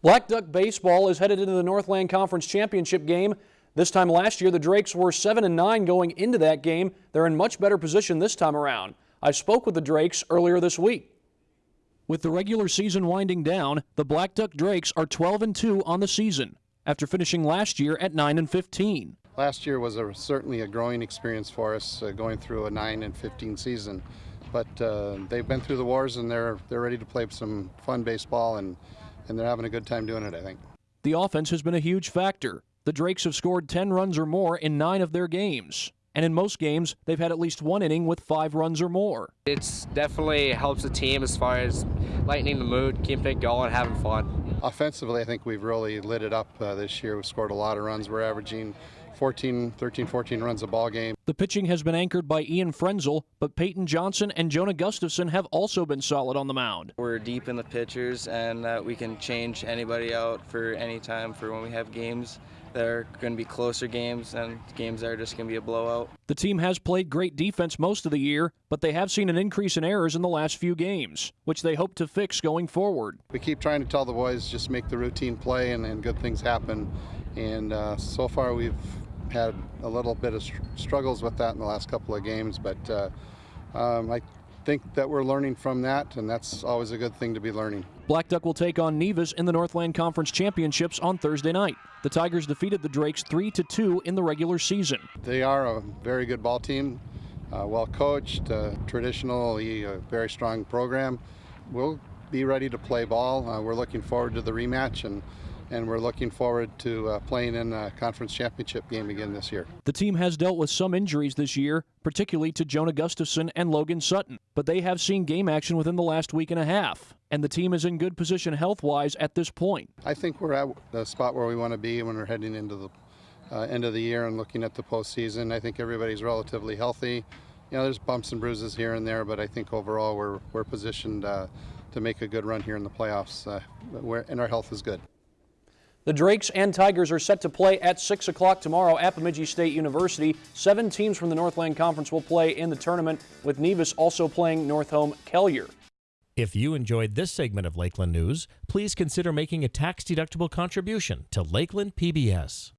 Black Duck Baseball is headed into the Northland Conference Championship game. This time last year, the Drakes were 7 and 9 going into that game. They're in much better position this time around. I spoke with the Drakes earlier this week. With the regular season winding down, the Black Duck Drakes are 12 and 2 on the season after finishing last year at 9 and 15. Last year was a, certainly a growing experience for us, uh, going through a 9 and 15 season. But uh, they've been through the wars and they're they're ready to play some fun baseball and and they're having a good time doing it. I think. The offense has been a huge factor. The Drakes have scored 10 runs or more in nine of their games. And in most games, they've had at least one inning with five runs or more. It definitely helps the team as far as lightening the mood, keeping it going, having fun. Offensively, I think we've really lit it up uh, this year. We've scored a lot of runs. We're averaging 14, 13, 14 runs a ball game. The pitching has been anchored by Ian Frenzel, but Peyton Johnson and Jonah Gustafson have also been solid on the mound. We're deep in the pitchers, and uh, we can change anybody out for any time for when we have games that are going to be closer games and games that are just going to be a blowout. The team has played great defense most of the year, but they have seen an increase in errors in the last few games, which they hope to fix going forward. We keep trying to tell the boys just make the routine play and, and good things happen. And uh, so far we've had a little bit of struggles with that in the last couple of games, but uh, um, I think that we're learning from that, and that's always a good thing to be learning. Black Duck will take on Nevis in the Northland Conference Championships on Thursday night. The Tigers defeated the Drakes 3 to 2 in the regular season. They are a very good ball team, uh, well coached, uh, traditionally a very strong program. We'll be ready to play ball. Uh, we're looking forward to the rematch and and we're looking forward to uh, playing in a conference championship game again this year. The team has dealt with some injuries this year, particularly to Jonah Gustafson and Logan Sutton, but they have seen game action within the last week and a half, and the team is in good position health wise at this point. I think we're at the spot where we want to be when we're heading into the uh, end of the year and looking at the postseason. I think everybody's relatively healthy. You know, there's bumps and bruises here and there, but I think overall we're, we're positioned uh, to make a good run here in the playoffs, uh, and our health is good. The Drakes and Tigers are set to play at 6 o'clock tomorrow at Bemidji State University. Seven teams from the Northland Conference will play in the tournament, with Nevis also playing Northome Kelliher. If you enjoyed this segment of Lakeland News, please consider making a tax-deductible contribution to Lakeland PBS.